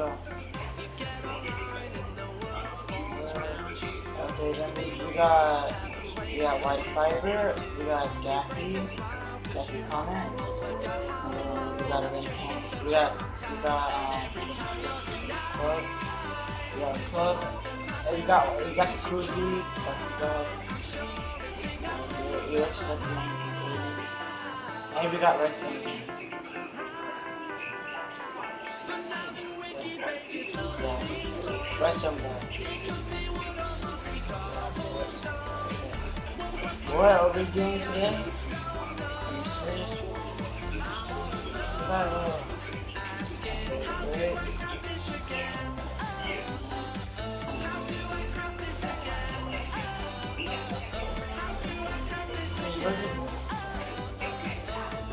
Okay, then we got we got white fiber, we got Gaffy, Gaffy comment, and then we got a can. We got we got um club, we got club, and we got we got the cool dude, but we got we, we the and we got red. Yeah, red sun. What are we doing today? Are you serious? Survival. Wait.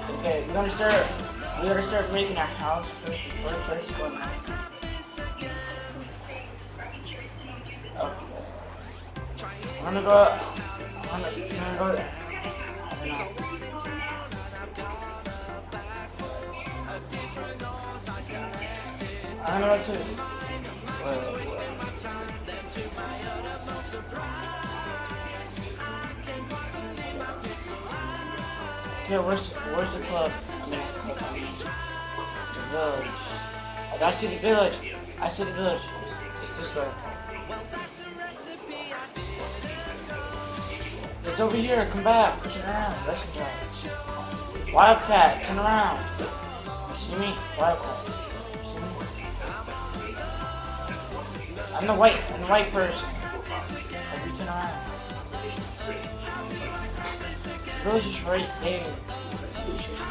Okay, we're gonna start. We gotta start making our house first before it starts 100 100 100 I know what it is. Yeah, where's where's the club? The village. I see the village. I see the village. It's this way. It's over here. Come back. Turn around. Rest time. Wildcat, turn around. You see me? Wildcat. You see me? I'm the white. I'm the white person. Like, you turn around. The village is right there. It's just-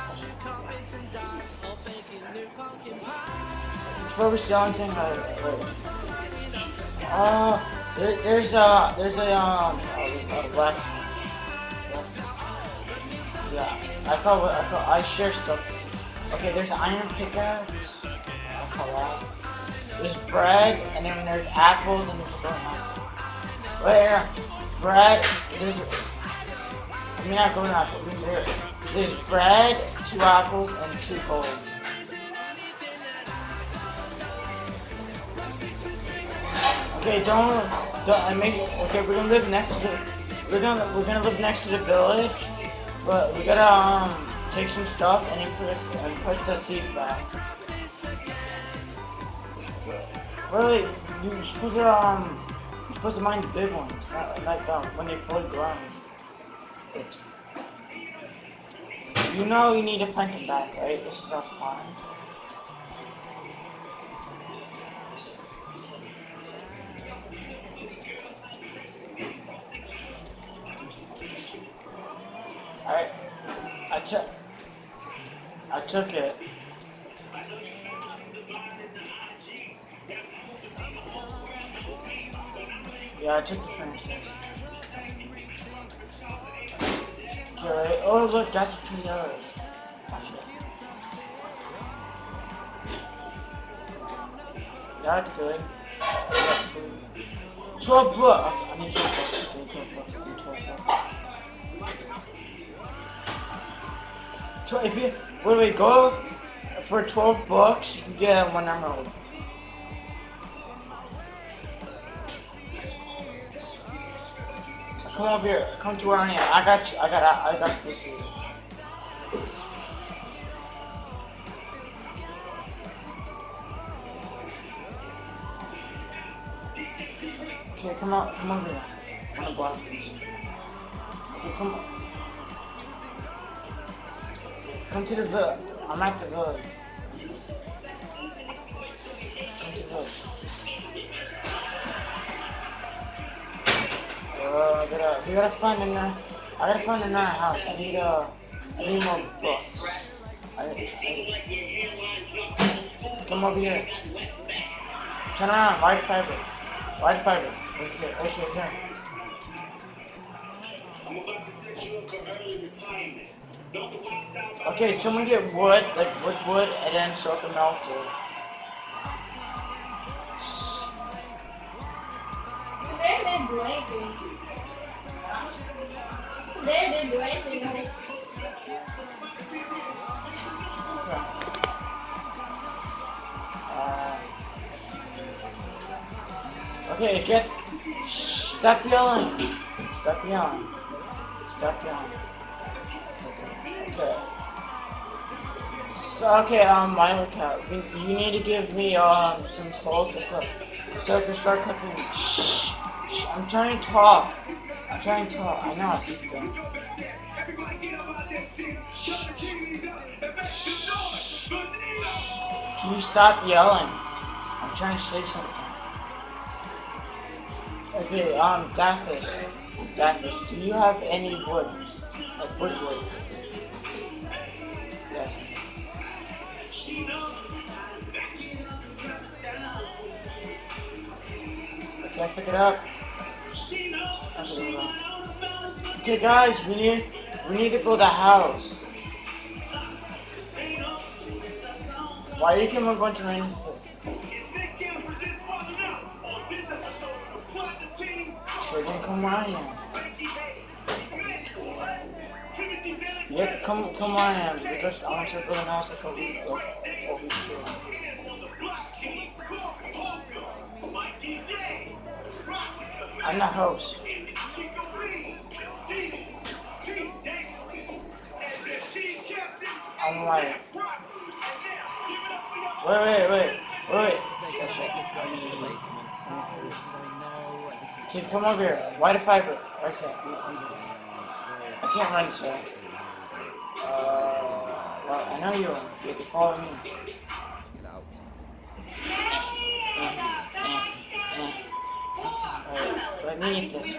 Oh, yeah. Okay, back to the village. Before we sell anything, uh, wait. Uh, there, there's a, there's a, um, a, a blacksmith. Yeah. I call I call, I share stuff. Okay, there's iron pickaxe. I call that. There's bread, and then there's apples, and there's apple. Where? Bread, there's, I mean not golden apple, there, there's bread, two apples, and two gold. Okay, don't, don't, I make, okay, we're gonna live next to, we're gonna, we're gonna live next to the village, but we gotta, um, take some stuff and put, and put the seed back. Wait, you're supposed to, um, you're supposed to mine the big ones, not like, um, when they fully grown. It's, you know you need to plant them back, right? This is our spawn. Alright. I took I took it. Yeah, I took the furnaces. Okay, oh look, that's three dollars. That's good. Twelve bucks. Okay, I need twelve bucks. I need twelve bucks. I need twelve bucks. So if you wait, wait, go for twelve bucks, you can get one emerald. Come over here. Come to I am. I got you. I got. I, I got you. Okay, come on. Come over here. I'm gonna block this. Okay, come on. Come to the village. I'm at the village. I gotta, we gotta find another, I gotta find another house. I need, uh, I need more books. I, I, come over here. Turn around, white fiber. White fiber. What's your, what's your turn? Okay, someone get wood, like wood, wood, and then so it can melt it. Today they didn't do anything. Uh, okay, get. Shh, stop yelling. Stop yelling. Stop yelling. Okay. So, okay, um, my lookout. You, need to give me um some coals to cook, so I can start cooking. Shh, shh. I'm trying to talk. I'm trying to. I know I see them. Can you stop yelling? I'm trying to say something. Okay, um, Daphis. Daphis, do you have any wood? Like wood wood? Yes. Okay, I pick it up. Okay, on. Guys, we need we need to build a house. Why you give me a bunch of rain? Then come where I. Yep, come come where I because I want you to build a house like over here. I'm the host. Like, wait, wait, wait, wait. Shit. Okay, come over here. Why the fiber? Okay. I can't run, so. Uh, well, I know you. You have to follow me. Eh, eh, eh. Alright, let me eat this.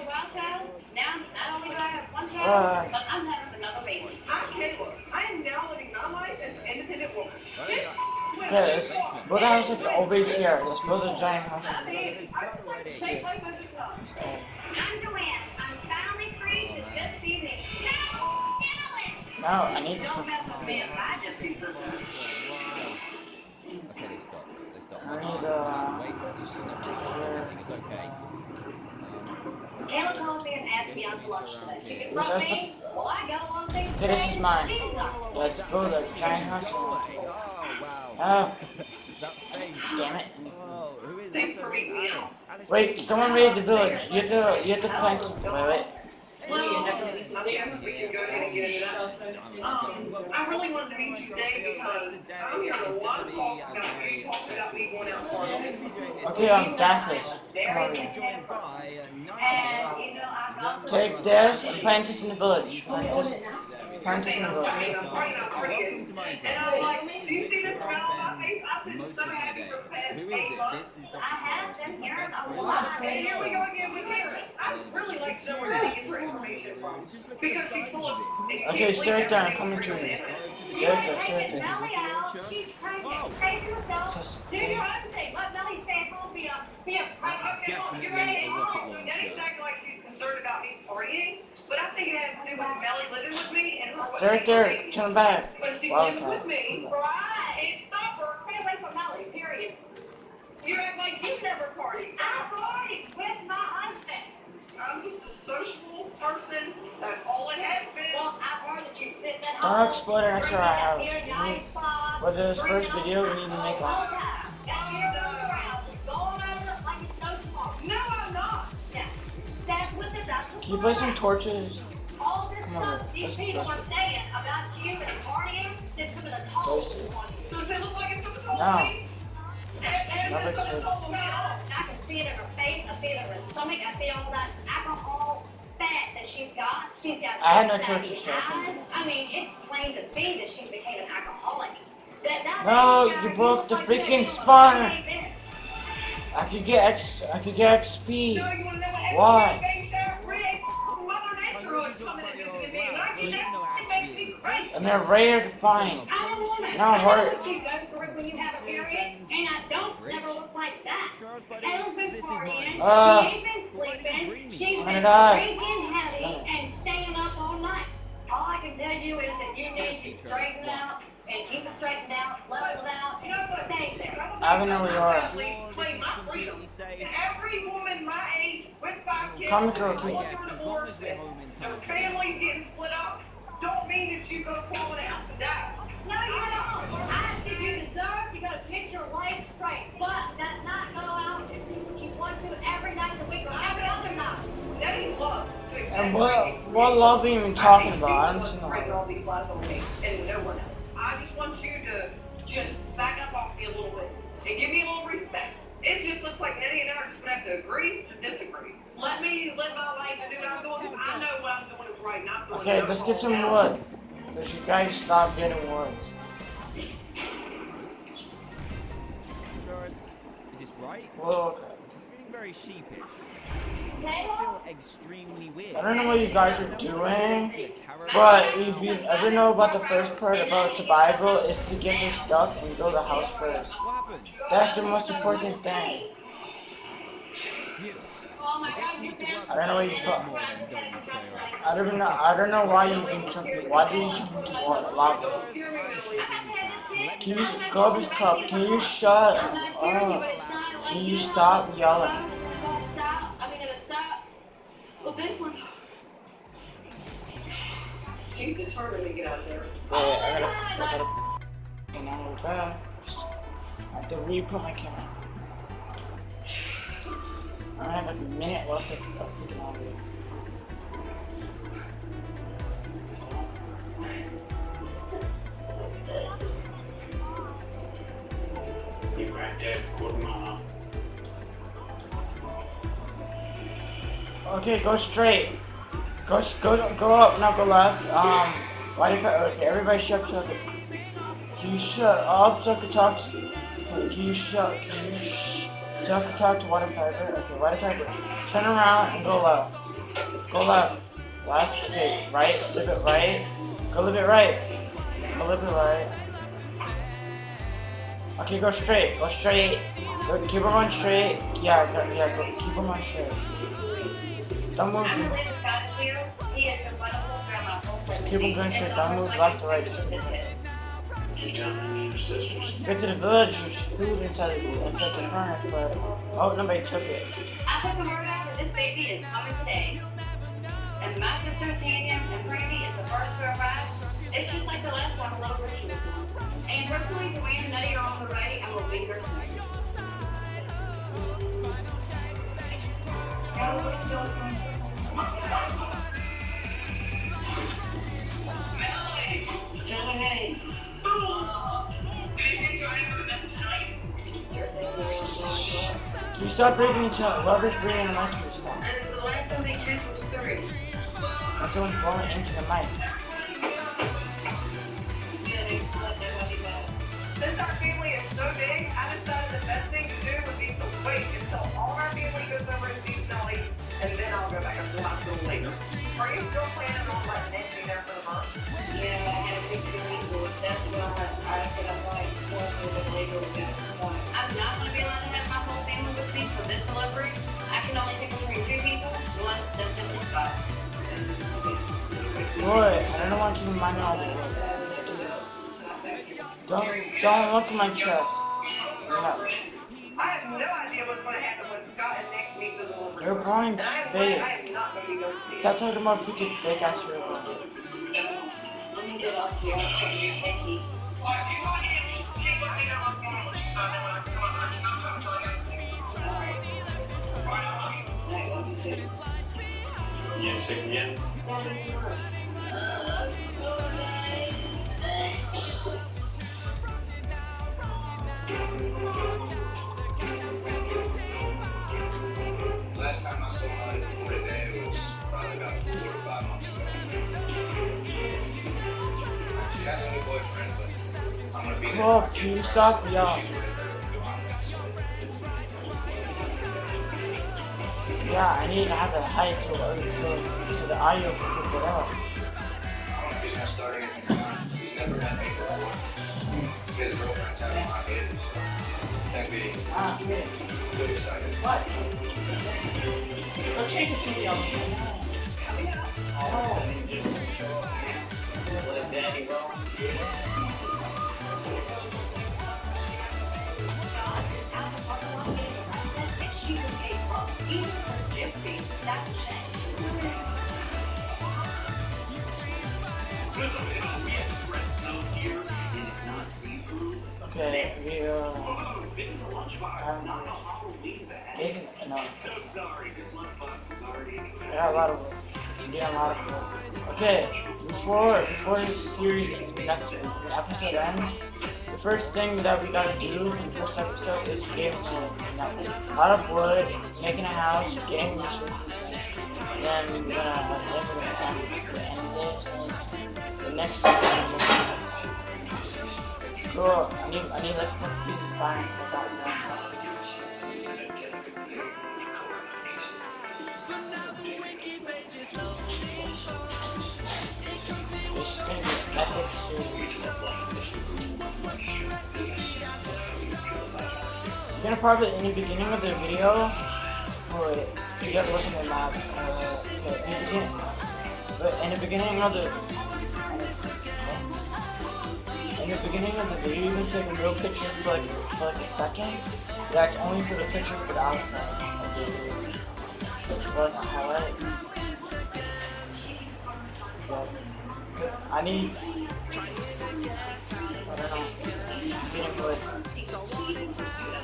Uh, I am now living my life as okay, let's build like over here. Build a giant house. No, I need this for. Okay, they stop. They stop. I need, uh, Wait, just sit. Everything is okay. Ella called me and asked me out to lunch today. She confronted me. Well, I got along things Okay, this is today. mine. Let's build a giant house. Oh, wow. Oh, damn it. Who is Thanks for meeting me. Alice. Alice Wait, someone raided the village. You have to, you have to plant some. Wait, wait. Well, I guess we can go ahead and get. Um, I really wanted to meet you today because I'm hearing a lot of talk about you talking about me going out partying. Okay, um, Daphis. Come over here. joined by a And, nice you know, I got Take this and plant this in the village. Plant this, plant this in the village. mean, I'm partying, I'm partying. And I'm like, do you see the smile on my face? I've been most of the day. for the past Who is it? months. This is Dr. I have Flores, been my hearing best a friend. lot. And here we go again with Karen. I really like to know where they get her information from. Because she's full of these Okay, stay right there. I'm people coming to you. that Stay right there, stay right there. Melly out. She's pregnant. Crazy herself. Just- Do your own thing. Let Melly stay home. Be a, be a Okay, well, you're right. So Daddy's acting like she's concerned about me partying, but I think it had to do with Melly living with me and her. Stay right there. Turn back. But she Wow, lives with me. Right. Can't stop her. Stay away from Melly. Period. You act like party. I party with my husband. I'm just a sociable person. That's all it has been. Well, I've you sit at Don't home. explode it next to our house. drinking a beer, nice spot, For this first video, we all need to make the a. time. Down here around, going over it like it's no I'm not. That's what the that's what Can you put some torches? Come on, let's people touch are it. saying about you and partying, that's putting a toll Place it. on Does it look like it's gonna toll No. me? And, and Never it's gonna could. toll me off. I can see it in her face, I see it in her stomach, I see all that alcohol fat that she's got. She's got. I had no fat torches, in I eyes. I mean, it's plain to see that she's became an alcoholic. That, that No, you broke the freaking spawner. I could get X. I could get XP. No, you wanna know what happened? Why? Baby shower, Rick. Mother Nature was coming and visiting me. And I get that. It makes me crazy. And they're rare to find. I don't want to. No, I know hurt. Uh, she ain't been sleeping. She's been drinking, heavy, and staying up all night. All I can tell you is that you need to straighten out and keep it straightened out, leveled out, and stay there. I don't know where you are. Play my freedom. Every woman my age with five kids Come girl, going through divorce and getting split up don't mean that you pull it out die. And what what love are you even talking I about? I don't see no one bringing all these lies on and no one else. I just want you to just back up off me a little bit and give me a little respect. It just looks like Eddie and I are just gonna have to agree to disagree. Let me live my life and do what I'm doing 'cause I know what I'm doing is right. and I'm doing Okay, let's get some wood. Cause you guys stop getting woods. Doris, is this right? Well, okay. I'm getting very sheepish. Okay, I well, feel extremely weird. I don't know what you guys are doing, See a caravan? but if you ever know about the first part about survival is to get your stuff and build a house first. That's the most important thing. I you you need to can't. work I don't know what you thought. I don't know. I don't know why you even jumped. Why did you jump into water, lava? Can you go this cup? Can you shut I'm not scaring you, but up? it's not like Can you stop yelling? This one's. She's determined to get out there. Wait, I gotta. I gotta. And now we're back. I have to re-put my camera. I have a minute left of of freaking audio. Okay, go straight. Go, go, go up, not go left. Um, why if I, okay, everybody shut up. Can you shut up so I can talk to, can you shut, can you sh, so I can talk to Water Fiber? Okay, Water Fiber. Turn around and go left. Go left. Left, okay, right, a little bit right. Go a little bit right. Go a little bit right. Okay, go straight, go straight. Keep them on straight. Yeah, yeah, go, keep them on straight. Don't move. I believe this God is here. He is a wonderful grandma. Just keep on going straight. Don't move left or right. Just keep on. You down and your sisters. Get to the village. There's food inside the inside the furnace, but oh, nobody took it. I put the word out that this baby is coming today. And my sister Tanya and Brandy is the first to arrive. It's just like the last one, a little ritual. And hopefully Joanne and Nutty are on the way and we'll be here soon. Can you stop breathing each other? Whoever's breathing the mic, you stop? And the last time they checked was three. That's someone's blowing into the mic. Since our family is so big, I decided the best thing to do would be to wait until all of our family goes over and sees Nelly, and then I'll go back up to the hospital later. Are you still planning on letting Nick be there for the month? Yeah, I had a big illegal. That's why I said I'm like, going to the legal I'm not gonna be allowed to have my whole family with me for this delivery. I can only pick between two people. One just in this spot. Boy, I don't want you to keep reminding all the world. Don't don't look at my chest. No. I have no idea what's going to happen when Scott and Nick meet the little Your point's And I I fake. am not going to be ghosted. Stop talking about freaking fake ass real Let me get off here. Yeah, sick again? Last on with it. Yeah, I need to have the height to so, so the audio can pick it up. I don't know if he's gonna start anything. He's never met me before. His girlfriend's having my baby, so that'd be Ah, okay. too excited. What? Go change the TV on. Oh. Okay, we uh, um, isn't no. I got a lot of yeah, a lot of. Okay, before before this series next the episode ends, the first thing that we gotta do in the first episode is get a lot of wood, making a house, getting and then and the next. Cool. I need I need like to be fine without that. This is gonna be epic series. You're gonna probably in the beginning of the video, wait, you gotta look at the map. Uh, in the beginning, but in the beginning of the in the beginning of the video, you can take a real picture for like, for like a second. That's only for the picture for the outside of the video. For like a highlight. I need. I don't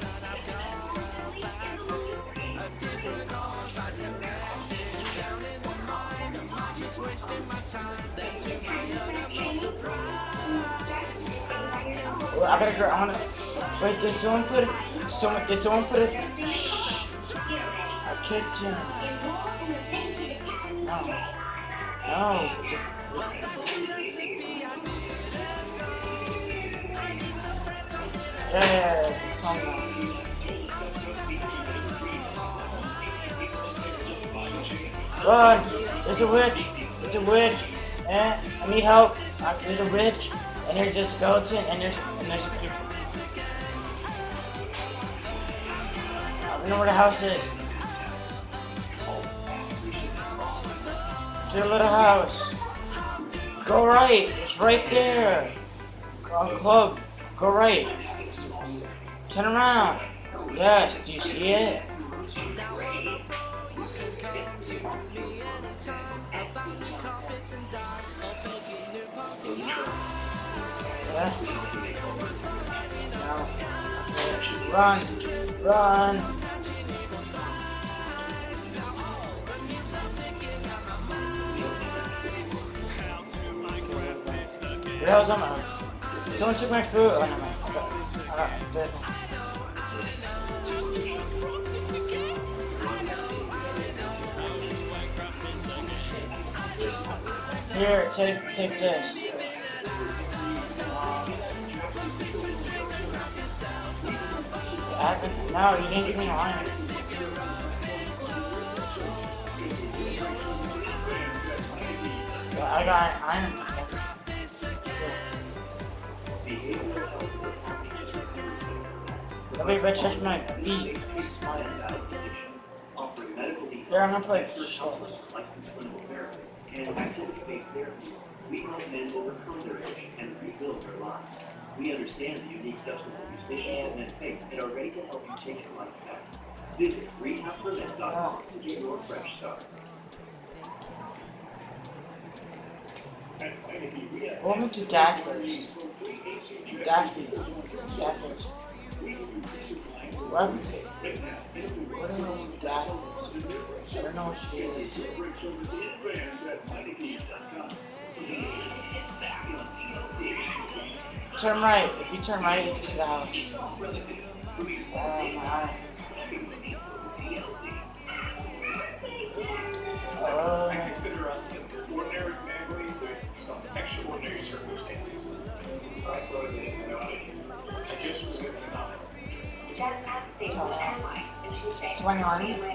know. Well, I gotta go. I wanna. Wait, did someone put? It? Someone did someone put a? Shh. A kitchen. No. No. Yeah. It's calm. Run! There's a witch! A witch! Eh, I need help! Uh, there's a witch! And there's a skeleton, and there's and there's a creeper. I don't know where the house is. To the little house. Go right. It's right there. Go club. Go right. Turn around. Yes. Do you see it? Run. Run. Where the hell's Emma? Someone took my food. Oh. I got. Here, take take this. No, you didn't give me iron. Well, I got iron. Nobody but touch my beat. Here, I'm gonna play chess. we help men overcome their addiction and rebuild their lives. We understand the unique substance abuse issues men face and are ready to help you take your life back. Visit rehabberlin.com to get your fresh start. Welcome to Dashford. Dashford. Dashford. What is it? What do you know Dashford? I don't know what she is. Turn right. If you turn right, you can the house. I consider us an ordinary family with some extraordinary circumstances. I thought it is about. I just was up. Twenty-one. Twenty-one.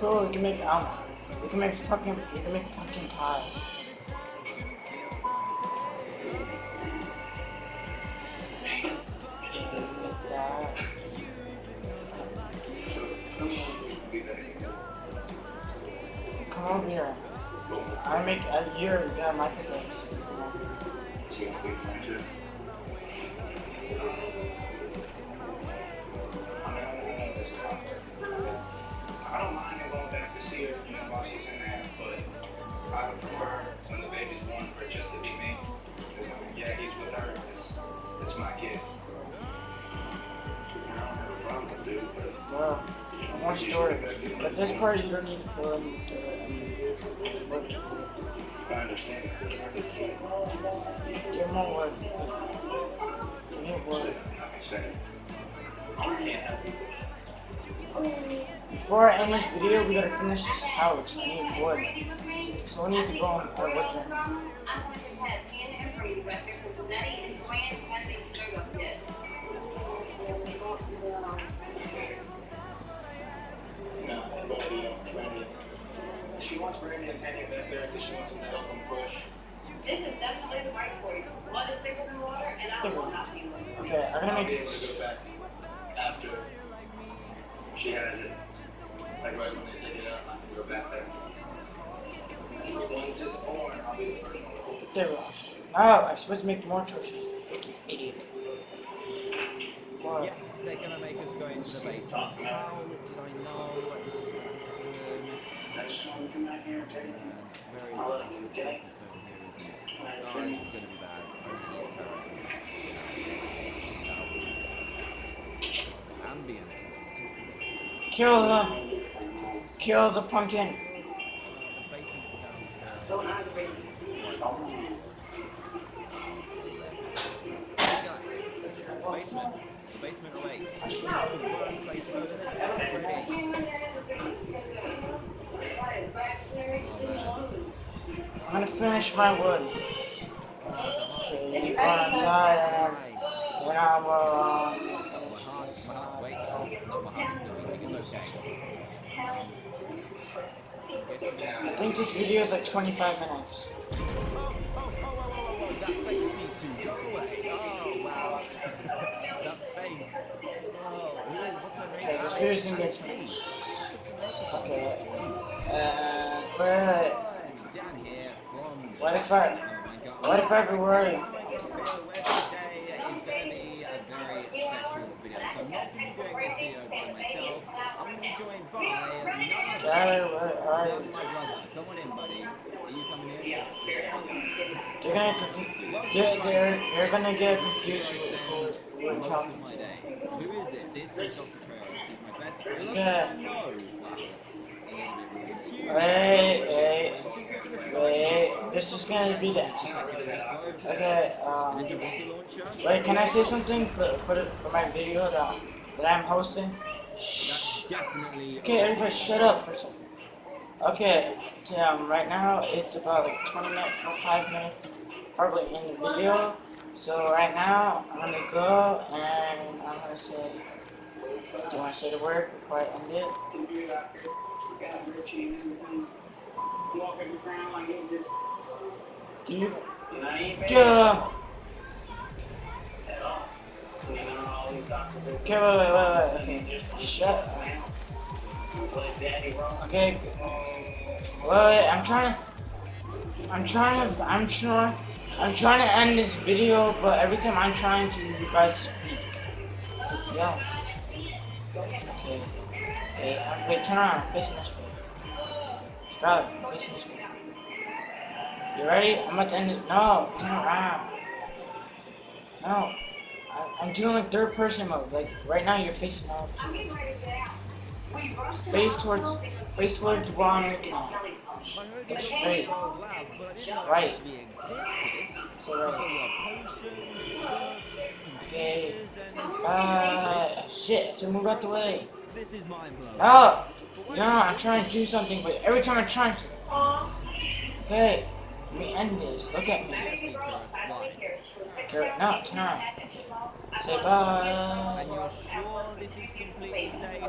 Cool, we can make um, we can make fucking, we can make pumpkin pie. Come over here. I make a year, yeah, my pickaxe. It's my kid. I don't have a problem with it, but Well, more storage. But this part you don't need to fill in the, I. I understand. Give more wood. Give me wood. I can't help you. Before I end this video, we gotta finish this house. I need wood. So we need to go on our wood journey. I'm to have Hannah and Brady back there because Nettie and Joanne haven't showed up yet. No, but you know, Brandon. She wants Brandon and Penny back there because she wants him to help him push. This is definitely the right choice. Blood is thicker than water, and I will not be late. Okay, I'm gonna I'll make able to go back after she has it. Like right when they take it out, I can go back there. Once it's born, I'll be the first one to hold it. There we go. Oh, no, I'm supposed to make more choices. Fucking idiot. What? Yeah, they're gonna make us go into the basement. How did I know this was gonna happen? I just want to come out here and take it. Where is I'll it? let you get it. Over here, isn't it? Oh, this is gonna be bad. Only eight characters. Ambience is ridiculous. Kill them. Kill the pumpkin. The basement's downstairs. Don't hide the baby. Basement. The basement away. The worst place to go to I'm gonna finish my wood. Okay, you go outside and then I will. Uh, My heart, my heart, wait, no, my heart is still beating, it's okay. Um, uh, I think this video is like 25 minutes. Be joined by none Skylar, where are other you? than my brother. Come on in, buddy. Are you coming in? They're gonna, they're, they're gonna get confused with who we're Most talking of my day. Who is it? This is Dr. Trails. He's my best friend. Look Wait, wait, wait. This is gonna be the. Okay. Um. Wait, can I say something for for, for my video that that I'm hosting? Shh. Okay, everybody, shut up for a second. Okay. Um, right now it's about like 20 minutes, 25 minutes, probably in the video. So right now I'm gonna go and I'm gonna say. Do you want to say the word before I end it? Got you? you Okay, wait, wait, wait, wait. Okay, shut? Okay. Wait, wait, I'm trying to. I'm trying to. I'm trying. I'm trying to end this video, but every time I'm trying to, you guys speak. Yeah. Okay. Wait, uh, wait, turn around. Facing this way. Stop. Facing this way. You ready? I'm about to end it. No, turn around. No. I, I'm doing like third person mode. Like right now, you're facing. I'm to Face towards. Face towards one. looking at. Get straight. Right. So right. books, Okay. Uh, shit, so move out the way. this is mind blowing. No! No, I'm trying to do something, but every time I'm trying to. Okay, let me end this. Look at me. Seriously, Chris, why? Garrett, no, turn around. Say bye. And you're sure this is completely safe?